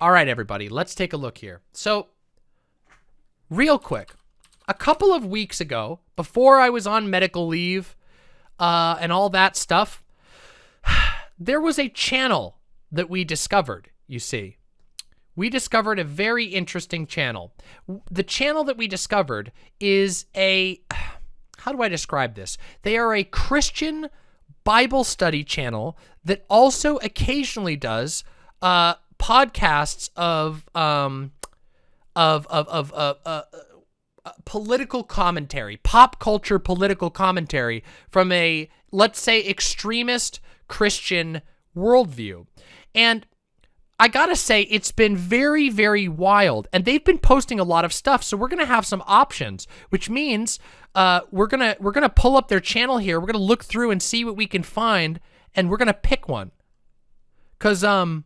All right, everybody, let's take a look here. So, real quick, a couple of weeks ago, before I was on medical leave uh, and all that stuff, there was a channel that we discovered, you see. We discovered a very interesting channel. The channel that we discovered is a, how do I describe this? They are a Christian Bible study channel that also occasionally does uh, podcasts of, um, of, of, of, uh, uh, political commentary, pop culture political commentary from a, let's say, extremist Christian worldview. And I gotta say, it's been very, very wild. And they've been posting a lot of stuff, so we're gonna have some options, which means uh, we're gonna we're gonna pull up their channel here. We're gonna look through and see what we can find, and we're gonna pick one. Cause um,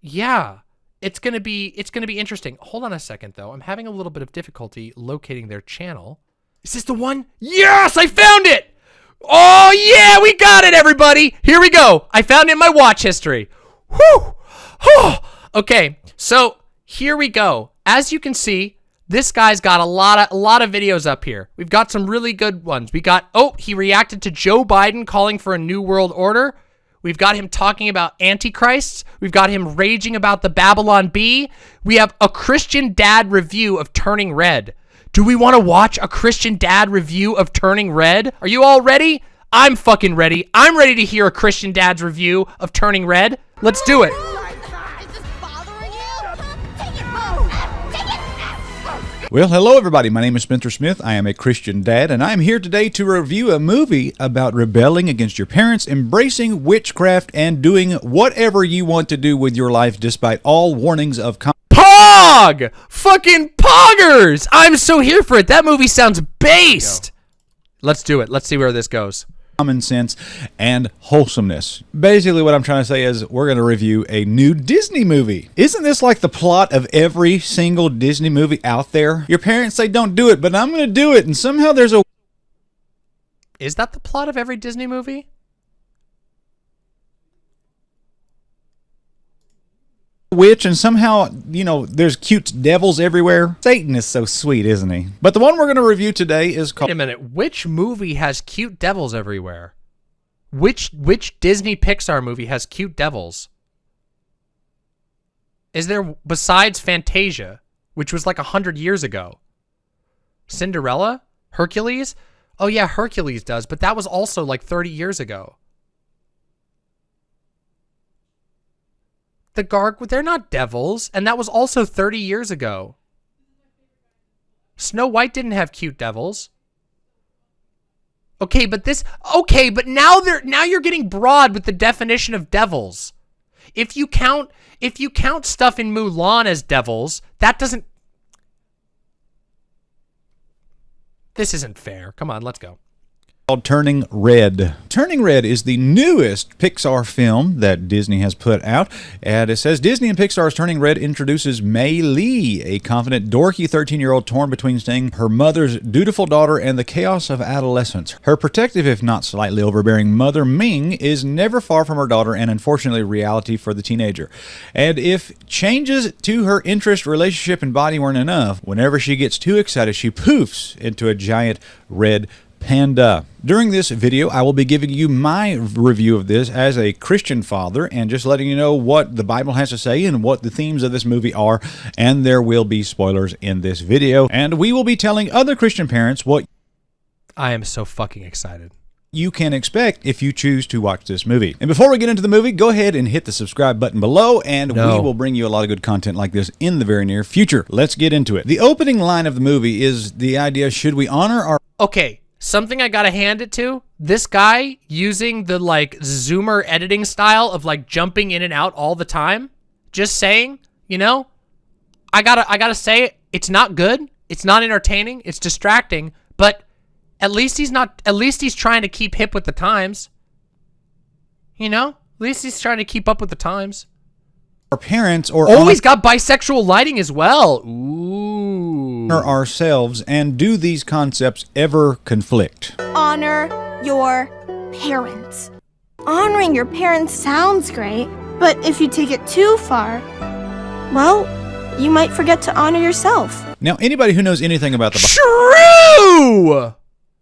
yeah, it's gonna be it's gonna be interesting. Hold on a second though. I'm having a little bit of difficulty locating their channel. Is this the one? Yes, I found it! Oh yeah, we got it, everybody! Here we go. I found it in my watch history. Whew! okay, so here we go. As you can see, this guy's got a lot of a lot of videos up here. We've got some really good ones. We got oh, he reacted to Joe Biden calling for a new world order. We've got him talking about antichrists. We've got him raging about the Babylon Bee. We have a Christian dad review of Turning Red. Do we want to watch a Christian dad review of Turning Red? Are you all ready? I'm fucking ready. I'm ready to hear a Christian dad's review of Turning Red. Let's do it. Well, hello everybody. My name is Spencer Smith. I am a Christian dad, and I'm here today to review a movie about rebelling against your parents, embracing witchcraft, and doing whatever you want to do with your life despite all warnings of Pog! Fucking poggers! I'm so here for it. That movie sounds based. Let's do it. Let's see where this goes common sense, and wholesomeness. Basically, what I'm trying to say is we're going to review a new Disney movie. Isn't this like the plot of every single Disney movie out there? Your parents say don't do it, but I'm going to do it, and somehow there's a. Is that the plot of every Disney movie? Witch and somehow, you know, there's cute devils everywhere. Satan is so sweet, isn't he? But the one we're going to review today is called... Wait a minute. Which movie has cute devils everywhere? Which which Disney Pixar movie has cute devils? Is there, besides Fantasia, which was like a hundred years ago? Cinderella? Hercules? Oh yeah, Hercules does, but that was also like 30 years ago. The Garg, they're not devils, and that was also 30 years ago. Snow White didn't have cute devils. Okay, but this okay, but now they're now you're getting broad with the definition of devils. If you count if you count stuff in Mulan as devils, that doesn't This isn't fair. Come on, let's go called Turning Red. Turning Red is the newest Pixar film that Disney has put out, and it says Disney and Pixar's Turning Red introduces Mei Lee, a confident, dorky 13-year-old torn between staying her mother's dutiful daughter and the chaos of adolescence. Her protective, if not slightly overbearing, mother Ming is never far from her daughter and unfortunately reality for the teenager. And if changes to her interest, relationship, and body weren't enough, whenever she gets too excited, she poofs into a giant red Panda. Uh, during this video, I will be giving you my review of this as a Christian father and just letting you know what the Bible has to say and what the themes of this movie are. And there will be spoilers in this video. And we will be telling other Christian parents what I am so fucking excited you can expect if you choose to watch this movie. And before we get into the movie, go ahead and hit the subscribe button below, and no. we will bring you a lot of good content like this in the very near future. Let's get into it. The opening line of the movie is the idea, should we honor our... Okay, something I gotta hand it to, this guy using the like zoomer editing style of like jumping in and out all the time, just saying, you know, I gotta, I gotta say it, it's not good. It's not entertaining. It's distracting, but at least he's not, at least he's trying to keep hip with the times. You know, at least he's trying to keep up with the times. Our parents or oh, he's got bisexual lighting as well. Ooh. Ourselves and do these concepts ever conflict? Honor your parents. Honoring your parents sounds great, but if you take it too far, well, you might forget to honor yourself. Now, anybody who knows anything about the Bible, True!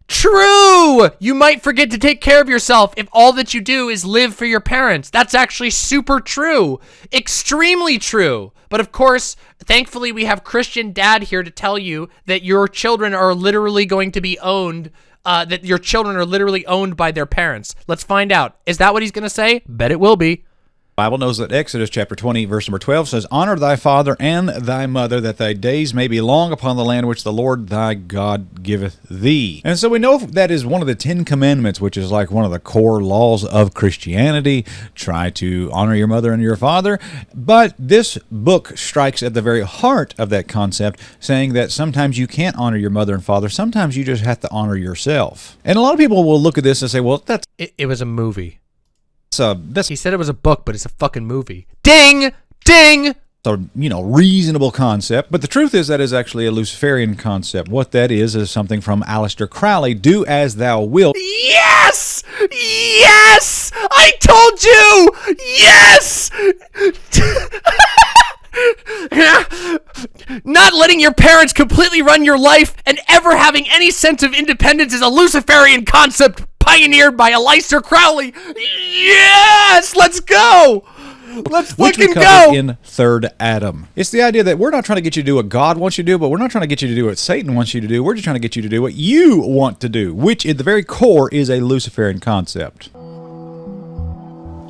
True! You might forget to take care of yourself if all that you do is live for your parents. That's actually super true. Extremely true. But of course, thankfully, we have Christian Dad here to tell you that your children are literally going to be owned, uh, that your children are literally owned by their parents. Let's find out. Is that what he's going to say? Bet it will be. Bible knows that Exodus chapter 20, verse number 12 says, Honor thy father and thy mother, that thy days may be long upon the land which the Lord thy God giveth thee. And so we know that is one of the Ten Commandments, which is like one of the core laws of Christianity. Try to honor your mother and your father. But this book strikes at the very heart of that concept, saying that sometimes you can't honor your mother and father. Sometimes you just have to honor yourself. And a lot of people will look at this and say, well, that's It, it was a movie. A, uh, that's He said it was a book, but it's a fucking movie. Ding! Ding! a you know reasonable concept, but the truth is that is actually a Luciferian concept. What that is is something from Aleister Crowley: "Do as thou wilt." Yes! Yes! I told you! Yes! Not letting your parents completely run your life and ever having any sense of independence is a Luciferian concept pioneered by Aleister Crowley. Yes! Let's go! Let's Which we fucking covered go! in Third Adam. It's the idea that we're not trying to get you to do what God wants you to do, but we're not trying to get you to do what Satan wants you to do. We're just trying to get you to do what you want to do, which at the very core is a Luciferian concept.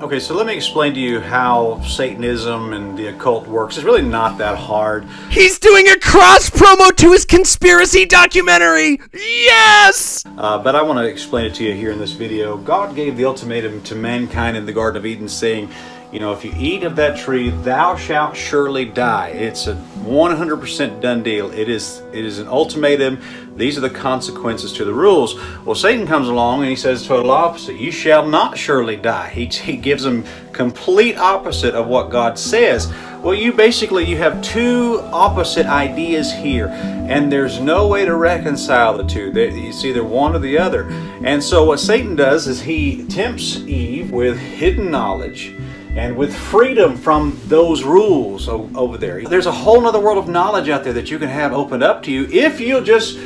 Okay, so let me explain to you how Satanism and the occult works. It's really not that hard. He's doing a cross promo to his conspiracy documentary! Yes! Uh, but I want to explain it to you here in this video. God gave the ultimatum to mankind in the Garden of Eden, saying, you know, if you eat of that tree, thou shalt surely die. It's a 100% done deal. It is, it is an ultimatum. These are the consequences to the rules. Well, Satan comes along and he says total opposite. You shall not surely die. He, he gives them complete opposite of what God says. Well, you basically, you have two opposite ideas here, and there's no way to reconcile the two. It's either one or the other. And so what Satan does is he tempts Eve with hidden knowledge and with freedom from those rules over there. There's a whole other world of knowledge out there that you can have opened up to you if you'll just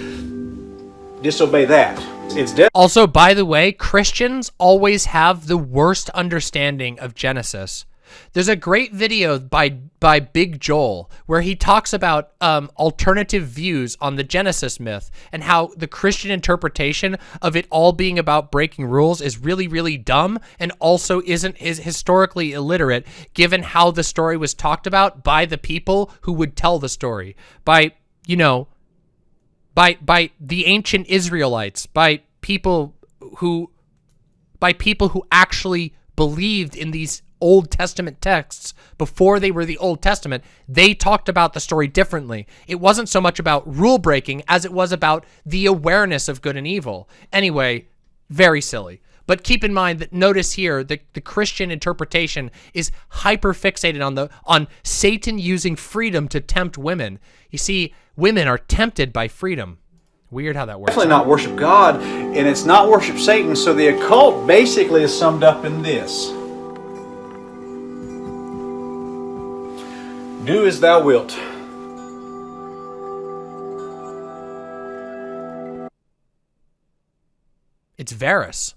disobey that. It's Also, by the way, Christians always have the worst understanding of Genesis. There's a great video by by Big Joel where he talks about um, alternative views on the Genesis myth and how the Christian interpretation of it all being about breaking rules is really really dumb and also isn't is historically illiterate given how the story was talked about by the people who would tell the story by you know by by the ancient Israelites, by people who by people who actually believed in these Old Testament texts before they were the Old Testament, they talked about the story differently. It wasn't so much about rule breaking as it was about the awareness of good and evil. Anyway, very silly. But keep in mind that notice here the, the Christian interpretation is hyper fixated on the on Satan using freedom to tempt women. You see, women are tempted by freedom. Weird how that works. definitely not worship God, and it's not worship Satan. So the occult basically is summed up in this Do as thou wilt. It's Varus.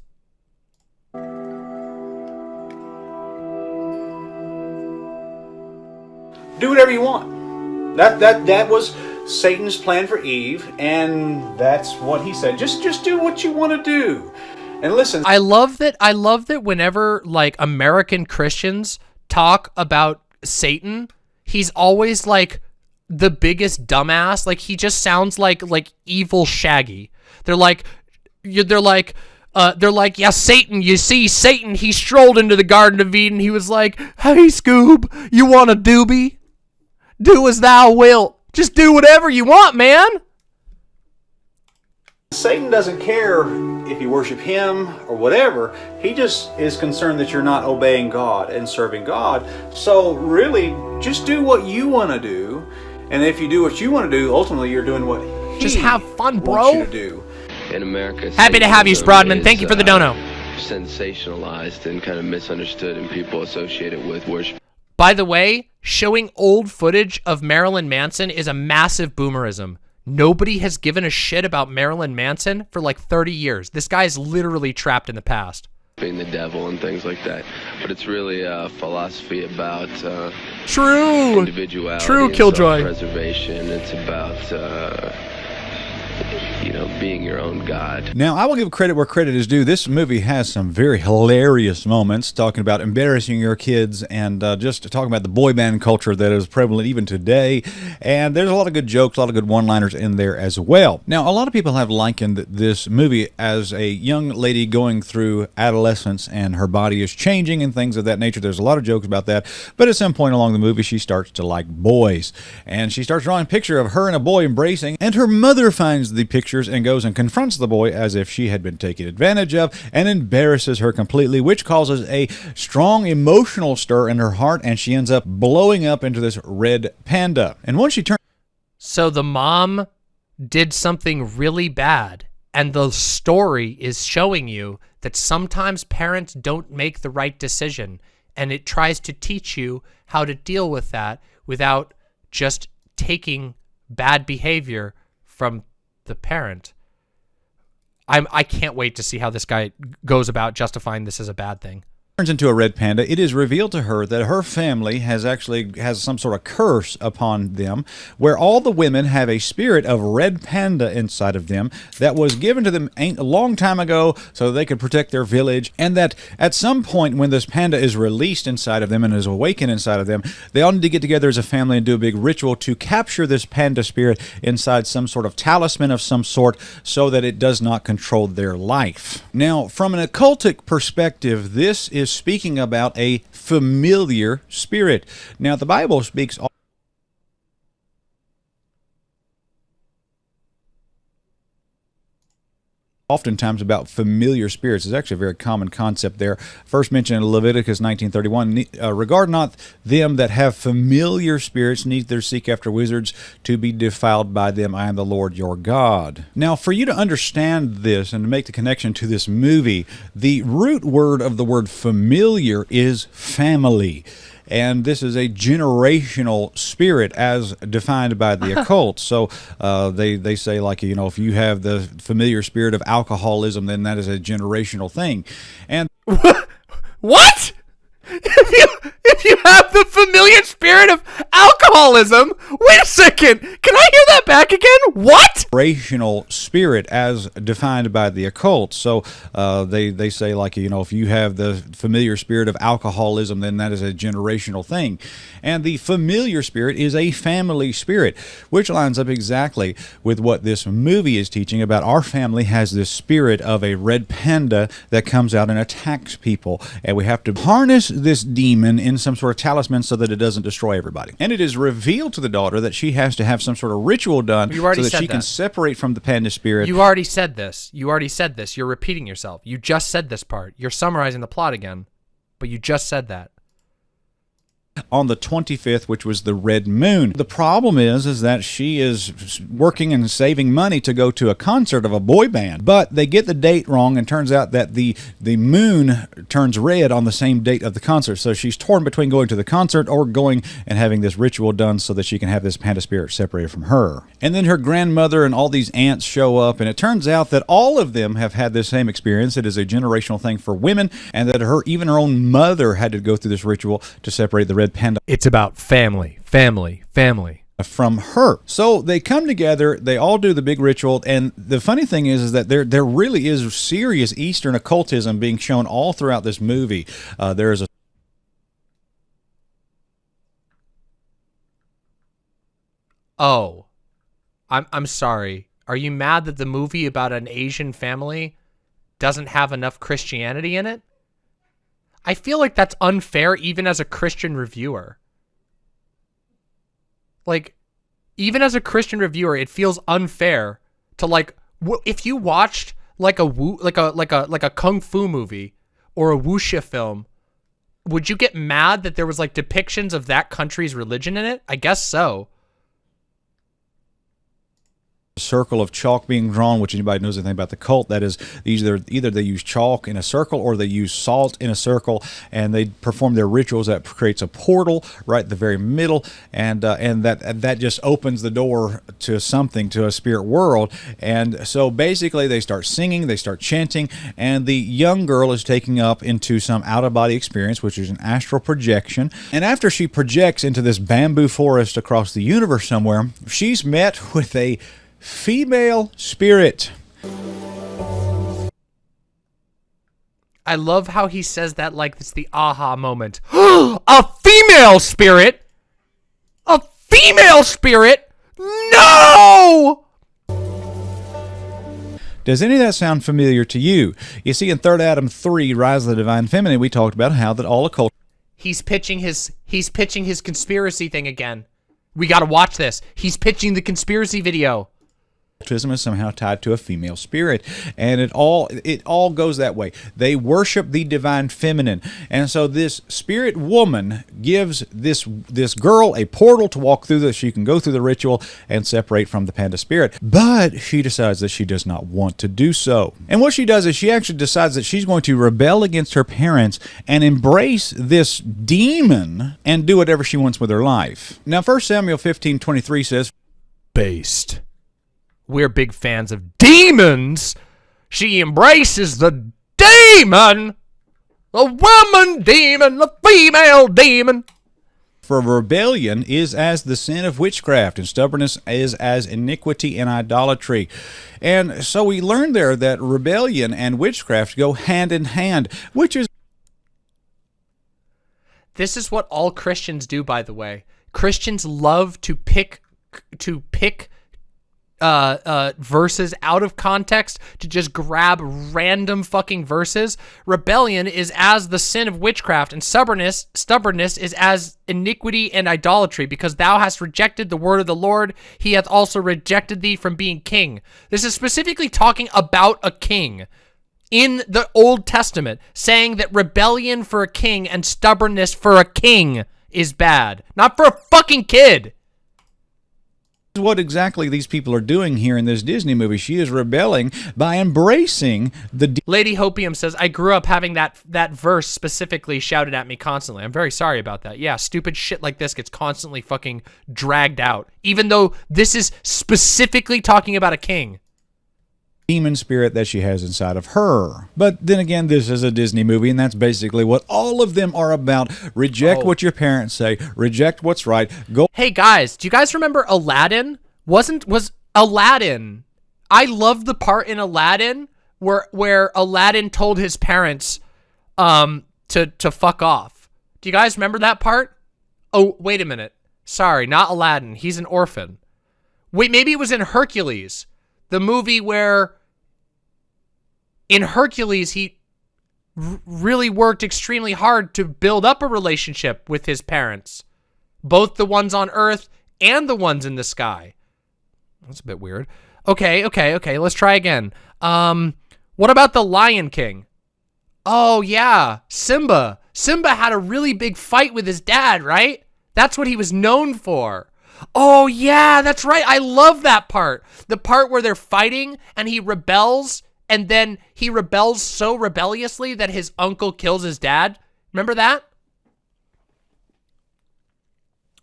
Do whatever you want. That that that was Satan's plan for Eve, and that's what he said. Just just do what you want to do. And listen, I love that I love that whenever like American Christians talk about Satan, he's always like the biggest dumbass. Like he just sounds like like evil Shaggy. They're like you- they're like uh, they're like, yeah, Satan. You see, Satan. He strolled into the Garden of Eden. He was like, "Hey, Scoob, you want a doobie? Do as thou wilt. Just do whatever you want, man." Satan doesn't care if you worship him or whatever. He just is concerned that you're not obeying God and serving God. So really, just do what you want to do. And if you do what you want to do, ultimately you're doing what he Just have fun, wants bro. you to do. in America. Happy to have you, Satanism Sprodman. Thank you for the is, dono. uh, Sensationalized and kind of misunderstood, and people associate it with worship. By the way, showing old footage of Marilyn Manson is a massive boomerism. Nobody has given a shit about Marilyn Manson for like 30 years. This guy is literally trapped in the past. being the devil and things like that. But it's really a philosophy about uh, True. individuality, True, Killjoy. self-preservation. It's about uh, you know being your own god. Now, I will give credit where credit is due. This movie has some very hilarious moments talking about embarrassing your kids and uh, just talking about the boy band culture that is prevalent even today. And there's a lot of good jokes, a lot of good one liners in there as well. Now, a lot of people have likened this movie as a young lady going through adolescence and her body is changing and things of that nature. There's a lot of jokes about that. But at some point along the movie, she starts to like boys. And she starts drawing a picture of her and a boy embracing. And her mother finds the pictures and goes and confronts the boy as if she had been taken advantage of and embarrasses her completely, which causes a strong emotional stir in her heart. And she ends up blowing up into this red panda. And once she turns So the mom did something really bad, and the story is showing you that sometimes parents don't make the right decision, and it tries to teach you how to deal with that without just taking bad behavior from the parent. I'm I can't wait to see how this guy goes about justifying this as a bad thing. Turns into a red panda, it is revealed to her that her family has actually has some sort of curse upon them, where all the women have a spirit of red panda inside of them that was given to them a long time ago so they could protect their village, and that at some point when this panda is released inside of them and is awakened inside of them, they all need to get together as a family and do a big ritual to capture this panda spirit inside some sort of talisman of some sort so that it does not control their life. Now, from an occultic perspective, this is speaking about a familiar spirit. Now, the Bible speaks oftentimes about familiar spirits. It's actually a very common concept there. First mentioned in Leviticus 19:31, uh, regard not them that have familiar spirits, neither seek after wizards to be defiled by them. I am the Lord your God. Now, for you to understand this and to make the connection to this movie, the root word of the word familiar is family and this is a generational spirit as defined by the occult. So uh, they they say like you know if you have the familiar spirit of alcoholism, then that is a generational thing, and What? If you if you have the familiar spirit of alcoholism, wait a second. Can I hear that back again? What? generational spirit as defined by the occult. So uh, they they say like you know if you have the familiar spirit of alcoholism, then that is a generational thing, and the familiar spirit is a family spirit, which lines up exactly with what this movie is teaching about. Our family has this spirit of a red panda that comes out and attacks people, and we have to harness this demon in some sort of talisman so that it doesn't destroy everybody. And it is revealed to the daughter that she has to have some sort of ritual done so that she can separate from the panda spirit. You already said this. You already said this. You're repeating yourself. You just said this part. You're summarizing the plot again, but you just said that. On the 25th which was the red moon. The problem is is that she is working and saving money to go to a concert of a boy band but they get the date wrong and turns out that the the moon turns red on the same date of the concert. So she's torn between going to the concert or going and having this ritual done so that she can have this panda spirit separated from her. And then her grandmother and all these aunts show up and it turns out that all of them have had this same experience. It is a generational thing for women and that her even her own mother had to go through this ritual to separate the red panda It's about family, family, family. from her. So they come together, they all do the big ritual, and the funny thing is, is that there there really is serious Eastern occultism being shown all throughout this movie. Uh, there is a Oh. I'm I'm sorry. Are you mad that the movie about an Asian family doesn't have enough Christianity in it? I feel like that's unfair even as a Christian reviewer. Like even as a Christian reviewer, it feels unfair to like if you watched like a woo like a like a like a kung fu movie or a wuxia film, would you get mad that there was like depictions of that country's religion in it? I guess so. Circle of chalk being drawn, which anybody knows anything about the cult, that is either either they use chalk in a circle or they use salt in a circle, and they perform their rituals that creates a portal right at the very middle, and uh, and that that just opens the door to something to a spirit world, and so basically they start singing, they start chanting, and the young girl is taking up into some out of body experience, which is an astral projection, and after she projects into this bamboo forest across the universe somewhere, she's met with a female spirit. I love how he says that like it's the aha moment. a female spirit? A female spirit? No! Does any of that sound familiar to you? You see, in Third Adam 3, Rise of the Divine Feminine, we talked about how that all occult He's pitching his he's pitching his conspiracy thing again. We got to watch this. He's pitching the conspiracy video is somehow tied to a female spirit. And it all it all goes that way. They worship the divine feminine. And so this spirit woman gives this this girl a portal to walk through that she can go through the ritual and separate from the panda spirit. But she decides that she does not want to do so. And what she does is she actually decides that she's going to rebel against her parents and embrace this demon and do whatever she wants with her life. Now 1 samuel 15 23 says based we're big fans of demons. She embraces the demon. The woman demon, the female demon. For rebellion is as the sin of witchcraft, and stubbornness is as iniquity and idolatry. And so we learn there that rebellion and witchcraft go hand in hand, which is. This is what all Christians do, by the way. Christians love to pick to pick uh, uh, verses out of context to just grab random fucking verses. Rebellion is as the sin of witchcraft, and stubbornness stubbornness is as iniquity and idolatry, because thou hast rejected the word of the Lord, he hath also rejected thee from being king. This is specifically talking about a king in the Old Testament, saying that rebellion for a king and stubbornness for a king is bad, not for a fucking kid what exactly these people are doing here in this Disney movie. She is rebelling by embracing the Lady Hopium says, I grew up having that that verse specifically shouted at me constantly. I'm very sorry about that. Yeah, stupid shit like this gets constantly fucking dragged out. Even though this is specifically talking about a king demon spirit that she has inside of her. But then again, this is a Disney movie, and that's basically what all of them are about. Reject oh. what your parents say, reject what's right. Go. Hey guys, do you guys remember Aladdin? Wasn't was Aladdin? I love the part in Aladdin where where Aladdin told his parents um to to fuck off. Do you guys remember that part? Oh, wait a minute. Sorry, not Aladdin. He's an orphan. Wait, maybe it was in Hercules, the movie where in Hercules, he really worked extremely hard to build up a relationship with his parents, both the ones on Earth and the ones in the sky. That's a bit weird. Okay, okay, okay. Let's try again. Um, what about the Lion King? Oh, yeah. Simba. Simba had a really big fight with his dad, right? That's what he was known for. Oh, yeah, that's right. I love that part. The part where they're fighting and he rebels and then he rebels so rebelliously that his uncle kills his dad. Remember that?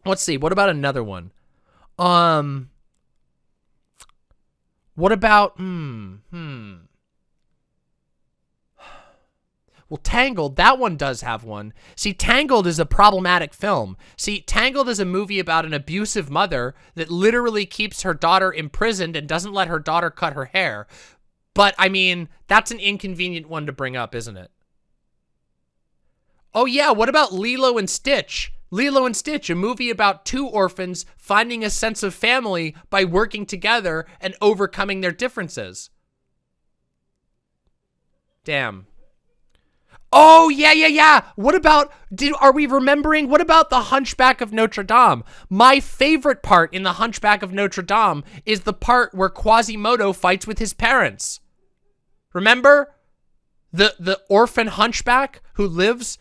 Let's see. What about another one? Um, what about, hmm, hmm. Well, Tangled, that one does have one. See, Tangled is a problematic film. See, Tangled is a movie about an abusive mother that literally keeps her daughter imprisoned and doesn't let her daughter cut her hair. But, I mean, that's an inconvenient one to bring up, isn't it? Oh, yeah, what about Lilo and Stitch? Lilo and Stitch, a movie about two orphans finding a sense of family by working together and overcoming their differences. Damn. Oh, yeah, yeah, yeah. What about, did, are we remembering, what about The Hunchback of Notre Dame? My favorite part in The Hunchback of Notre Dame is the part where Quasimodo fights with his parents. Remember the the orphan hunchback who lives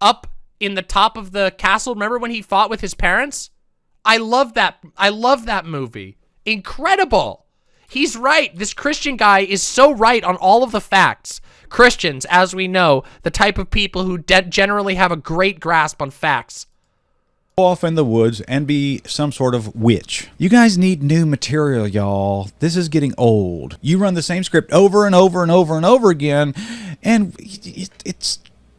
up in the top of the castle? Remember when he fought with his parents? I love that. I love that movie. Incredible. He's right. This Christian guy is so right on all of the facts. Christians, as we know, the type of people who generally have a great grasp on facts Go off in the woods and be some sort of witch. You guys need new material, y'all. This is getting old. You run the same script over and over and over and over again, and it's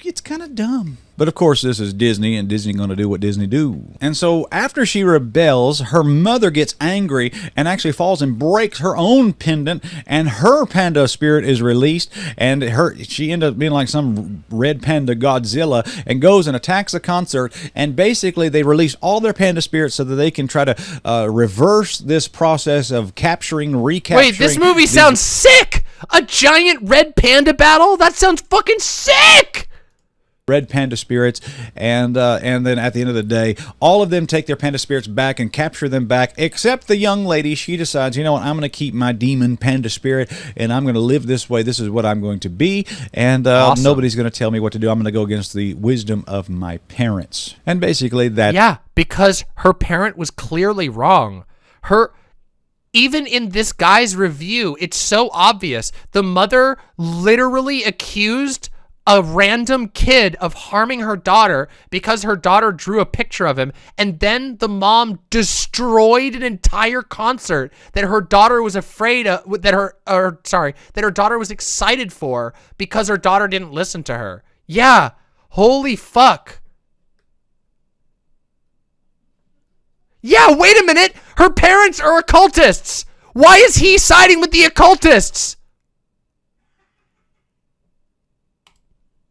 it's kind of dumb. But of course, this is Disney, and Disney going to do what Disney do. And so after she rebels, her mother gets angry and actually falls and breaks her own pendant, and her panda spirit is released, and her she ends up being like some red panda Godzilla, and goes and attacks the concert. And basically, they release all their panda spirits so that they can try to uh, reverse this process of capturing, recapturing. Wait, this movie sounds sick. A giant red panda battle? That sounds fucking sick red panda spirits, and uh, and then at the end of the day, all of them take their panda spirits back and capture them back, except the young lady. She decides, you know what, I'm going to keep my demon panda spirit, and I'm going to live this way. This is what I'm going to be, and uh, awesome. nobody's going to tell me what to do. I'm going to go against the wisdom of my parents, and basically that. Yeah, because her parent was clearly wrong. Her even in this guy's review, it's so obvious. The mother literally accused a random kid of harming her daughter because her daughter drew a picture of him and then the mom destroyed an entire concert that her daughter was afraid of that her or sorry that her daughter was excited for because her daughter didn't listen to her. Yeah. Holy fuck. Yeah wait a minute. Her parents are occultists. Why is he siding with the occultists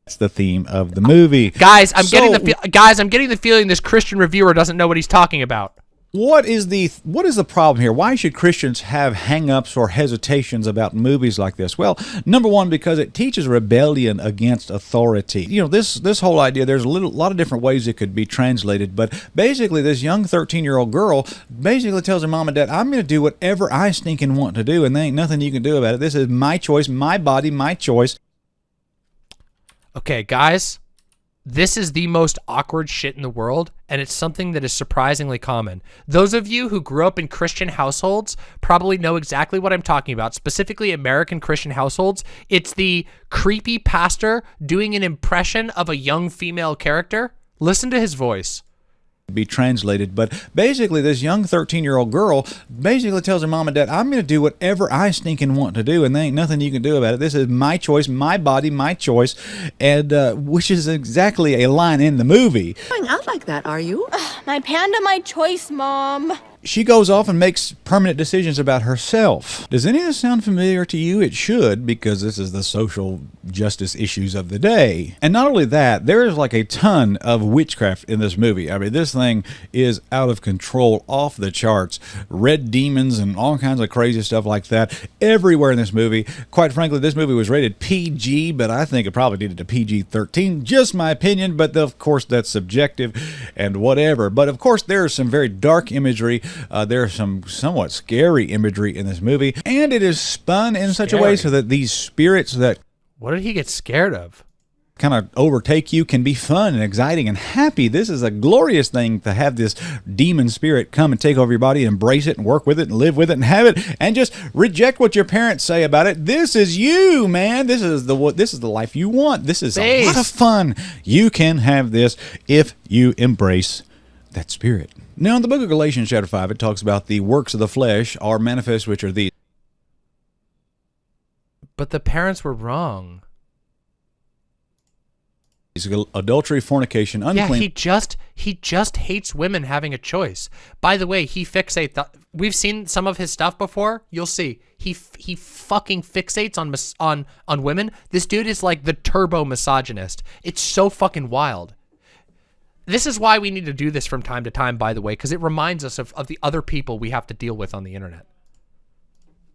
That's the theme of the movie. Guys, I'm so, getting the guys, I'm getting the feeling this Christian reviewer doesn't know what he's talking about. What is the what is the problem here? Why should Christians have hangups or hesitations about movies like this? Well, number one, because it teaches rebellion against authority. You know, this this whole idea. There's a little lot of different ways it could be translated, but basically, this young 13 year old girl basically tells her mom and dad, "I'm going to do whatever I stinking want to do, and there ain't nothing you can do about it. This is my choice, my body, my choice." Okay, guys, this is the most awkward shit in the world, and it's something that is surprisingly common. Those of you who grew up in Christian households probably know exactly what I'm talking about, specifically American Christian households. It's the creepy pastor doing an impression of a young female character. Listen to his voice be translated but basically this young 13 year old girl basically tells her mom and dad i'm going to do whatever i stinking want to do and there ain't nothing you can do about it. This is my choice my body my choice and uh, which is exactly a line in the movie. Going out like that are you? My panda my choice mom she goes off and makes permanent decisions about herself. Does any of this sound familiar to you? It should, because this is the social justice issues of the day. And not only that, there is like a ton of witchcraft in this movie. I mean, this thing is out of control, off the charts. Red demons and all kinds of crazy stuff like that everywhere in this movie. Quite frankly, this movie was rated PG, but I think it probably needed a PG 13. Just my opinion, but of course, that's subjective and whatever. But of course, there is some very dark imagery uh, there's some somewhat scary imagery in this movie, and it is spun in scary. such a way so that these spirits that what did he get scared of? kind of overtake you can be fun and exciting and happy. This is a glorious thing to have this demon spirit come and take over your body, embrace it and work with it and live with it and have it and just reject what your parents say about it. This is you, man. This is the what this is the life you want. This is a lot of fun. You can have this if you embrace that spirit. Now, in the book of Galatians, chapter 5, it talks about the works of the flesh are manifest, which are these. But the parents were wrong. Adultery, fornication, unclean. Yeah, he just he just hates women having a choice. By the way, he fixates. We've seen some of his stuff before. You'll see. He he fucking fixates on on on women. This dude is like the turbo misogynist. It's so fucking wild. This is why we need to do this from time to time, by the way, because it reminds us of, of the other people we have to deal with on the internet.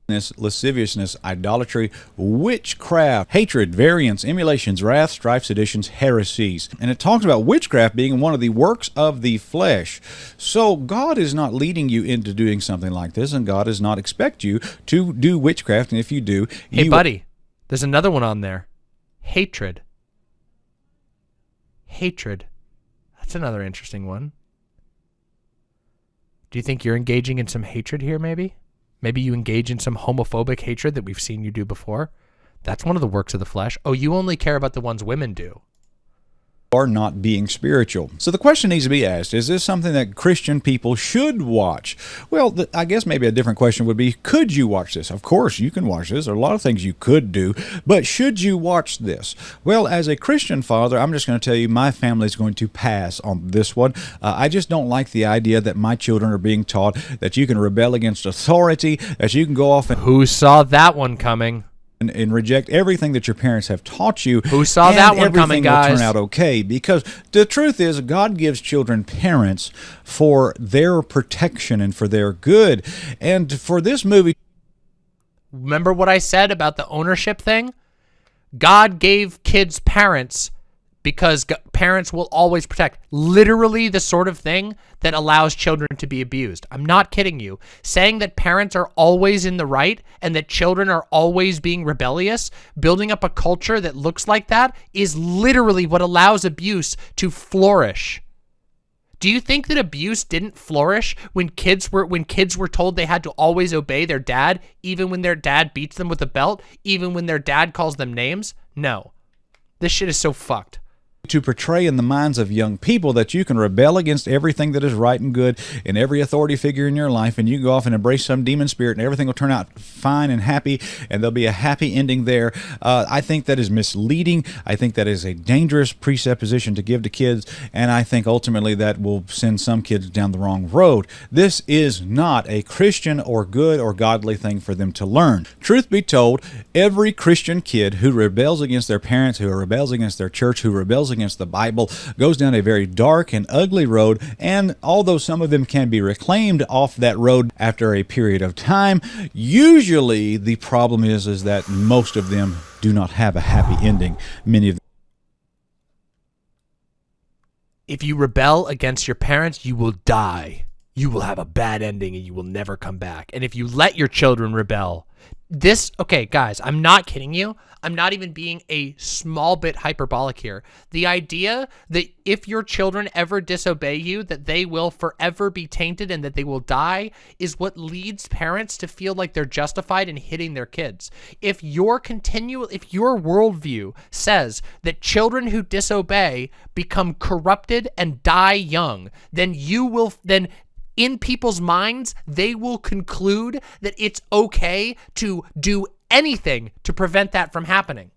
Lasciviousness, idolatry, witchcraft, hatred, variance, emulations, wrath, strife, seditions, heresies. And it talks about witchcraft being one of the works of the flesh. So God is not leading you into doing something like this, and God does not expect you to do witchcraft. And if you do, hey, buddy, there's another one on there hatred. Hatred. That's another interesting one. Do you think you're engaging in some hatred here, maybe? Maybe you engage in some homophobic hatred that we've seen you do before. That's one of the works of the flesh. Oh, you only care about the ones women do. Are not being spiritual. So the question needs to be asked, is this something that Christian people should watch? Well, I guess maybe a different question would be, could you watch this? Of course, you can watch this. There are a lot of things you could do, but should you watch this? Well, as a Christian father, I'm just going to tell you my family is going to pass on this one. Uh, I just don't like the idea that my children are being taught that you can rebel against authority, that you can go off and Who saw that one coming? And, and reject everything that your parents have taught you. Who saw that one coming, will guys? turn out okay because the truth is God gives children parents for their protection and for their good. And for this movie Remember what I said about the ownership thing? God gave kids parents because parents will always protect. Literally the sort of thing that allows children to be abused. I'm not kidding you. Saying that parents are always in the right and that children are always being rebellious, building up a culture that looks like that is literally what allows abuse to flourish. Do you think that abuse didn't flourish when kids were when kids were told they had to always obey their dad even when their dad beats them with a belt, even when their dad calls them names? No. This shit is so fucked. To portray in the minds of young people that you can rebel against everything that is right and good and every authority figure in your life and you go off and embrace some demon spirit and everything will turn out fine and happy and there'll be a happy ending there. Uh, i think that is misleading. I think that is a dangerous presupposition to give to kids and i think ultimately that will send some kids down the wrong road. This is not a christian or good or godly thing for them to learn. Truth be told every christian kid who rebels against their parents who rebels against their church who rebels against the Bible goes down a very dark and ugly road. And although some of them can be reclaimed off that road after a period of time, usually the problem is is that most of them do not have a happy ending. Many of If you rebel against your parents, you will die. You will have a bad ending and you will never come back. And if you let your children rebel, this, okay, guys, I'm not kidding you. I'm not even being a small bit hyperbolic here. The idea that if your children ever disobey you, that they will forever be tainted and that they will die is what leads parents to feel like they're justified in hitting their kids. If your continual, if your worldview says that children who disobey become corrupted and die young, then you will, then in people's minds, they will conclude that it's okay to do anything to prevent that from happening.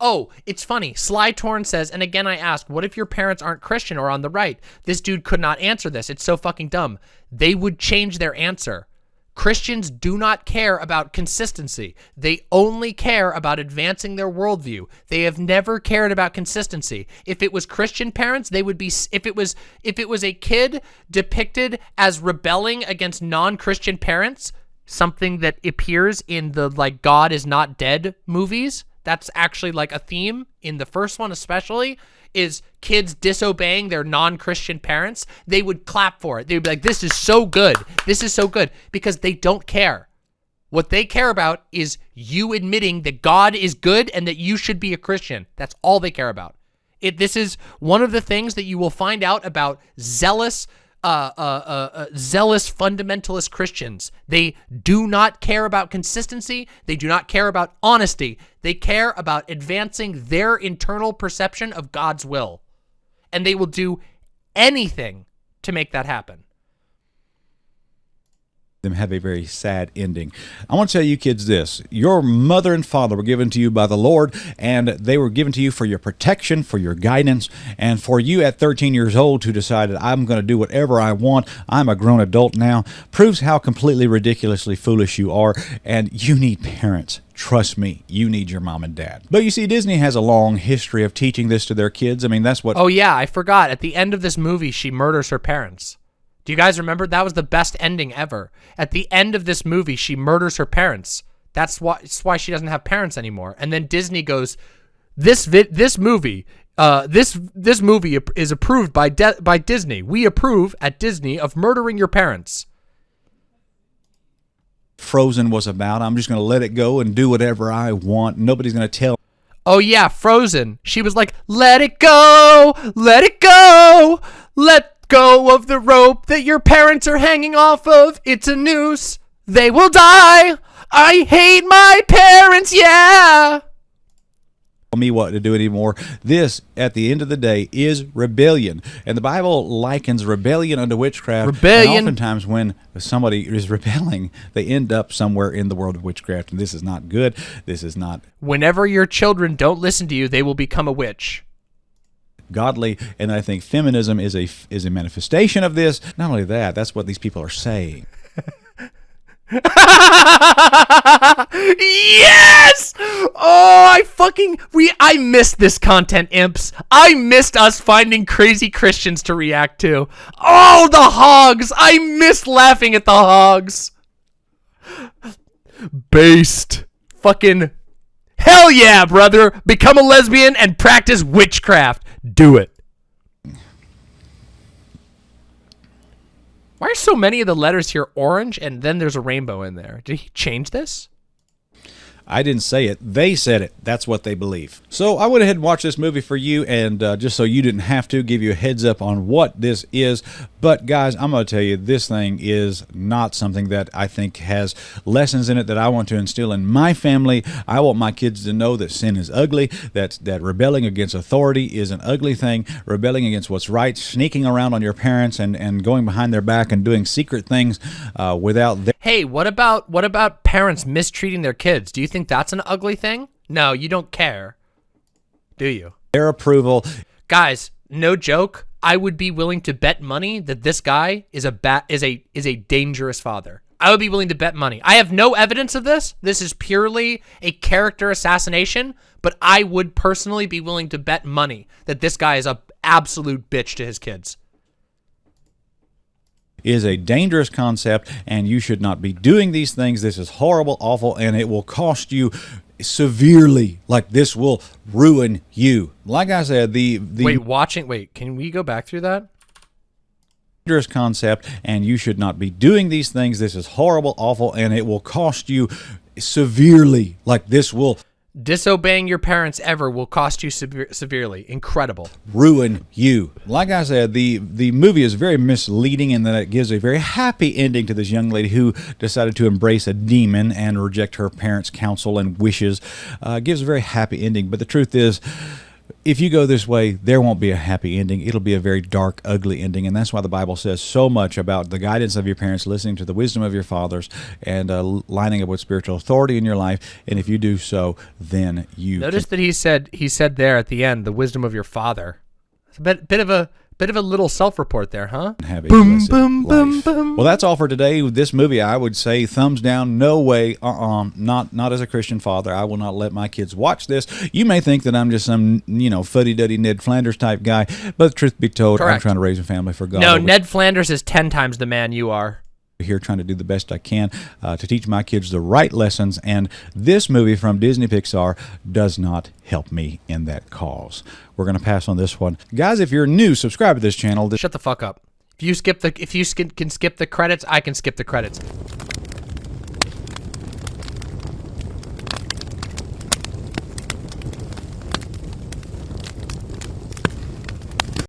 Oh, it's funny. Sly Torn says, and again I ask, what if your parents aren't Christian or on the right? This dude could not answer this. It's so fucking dumb. They would change their answer. Christians do not care about consistency. They only care about advancing their worldview. They have never cared about consistency. If it was Christian parents, they would be if it was if it was a kid depicted as rebelling against non-Christian parents, something that appears in the like God is not dead movies, that's actually like a theme in the first one especially is kids disobeying their non-Christian parents, they would clap for it. They'd be like, this is so good. This is so good because they don't care. What they care about is you admitting that God is good and that you should be a Christian. That's all they care about. It, this is one of the things that you will find out about zealous uh, uh, uh, uh, zealous fundamentalist Christians. They do not care about consistency. They do not care about honesty. They care about advancing their internal perception of God's will. And they will do anything to make that happen. Them have a very sad ending. I want to tell you kids this. Your mother and father were given to you by the Lord, and they were given to you for your protection, for your guidance, and for you at 13 years old to decide that I'm going to do whatever I want. I'm a grown adult now. Proves how completely ridiculously foolish you are, and you need parents. Trust me, you need your mom and dad. But you see, Disney has a long history of teaching this to their kids. I mean, that's what Oh, yeah, I forgot. At the end of this movie, she murders her parents. Do you guys remember? That was the best ending ever. At the end of this movie, she murders her parents. That's why, that's why she doesn't have parents anymore. And then Disney goes, this vi- this movie, uh, this this movie is approved by by Disney. We approve at Disney of murdering your parents. Frozen was about. I'm just going to let it go and do whatever I want. Nobody's going to tell Oh yeah, Frozen. She was like, "Let it go, let it go, let go of the rope that your parents are hanging off of. It's a noose. They will die. I hate my parents, yeah. tell me what to do anymore. This, at the end of the day, is rebellion. And the Bible likens rebellion unto witchcraft. And Rebellion. oftentimes, when somebody is rebelling, they end up somewhere in the world of witchcraft. And this is not good. This is not Whenever your children don't listen to you, they will become a witch. Godly. And I think feminism is a is a manifestation of this. Not only that, that's what these people are saying. yes! Oh, I fucking we I missed this content, imps. I missed us finding crazy Christians to react to. Oh, the hogs! I missed laughing at the hogs. Based. Fucking hell yeah, brother! Become a lesbian and practice witchcraft. Do it. Why are so many of the letters here orange and then there's a rainbow in there? Did he change this? I didn't say it. They said it. That's what they believe. So I went ahead and watched this movie for you, and uh, just so you didn't have to, give you a heads up on what this is. But guys, I'm going to tell you, this thing is not something that I think has lessons in it that I want to instill in my family. I want my kids to know that sin is ugly, that that rebelling against authority is an ugly thing, rebelling against what's right, sneaking around on your parents and, and going behind their back and doing secret things uh, without their Hey, what about what about parents mistreating their kids? Do you think that's an ugly thing? No, you don't care. Do you? their approval. Guys, no joke. I would be willing to bet money that this guy is a bat is a is a dangerous father. I would be willing to bet money. I have no evidence of this. This is purely a character assassination, but I would personally be willing to bet money that this guy is a absolute bitch to his kids. Is a dangerous concept and you should not be doing these things. This is horrible, awful, and it will cost you severely. Like this will ruin you. Like I said, the the Wait, watching wait, can we go back through that? dangerous concept and you should not be doing these things. This is horrible, awful, and it will cost you severely. Like this will Disobeying your parents ever will cost you sever- severely. Incredible. ruin you. Like I said, the the movie is very misleading in that it gives a very happy ending to this young lady who decided to embrace a demon and reject her parents' counsel and wishes. Uh, gives a very happy ending, but the truth is. If you go this way, there won't be a happy ending. It'll be a very dark, ugly ending. And that's why the Bible says so much about the guidance of your parents, listening to the wisdom of your fathers, and uh, lining up with spiritual authority in your life. And if you do so, then you Notice that he said he said there at the end the wisdom of your father. It's a bit bit of a bit of a little self-report there, huh? have a Boom, blessed boom, boom, life. boom. Well, that's all for today. This movie, I would say, thumbs down. No way. Uh-uh. Not not as a Christian father. I will not let my kids watch this. You may think that I'm just some you know fuddy-duddy Ned Flanders type guy, but the truth be told, I'm trying to raise a family for God. No, over Ned Flanders is ten times the man you are. Here trying to do the best I can uh, to teach my kids the right lessons, and this movie from Disney Pixar does not help me in that cause. We're going to pass on this one, guys. If you're new, subscribe to this channel. Shut the fuck up. If you skip the if you can skip the credits, I can skip the credits.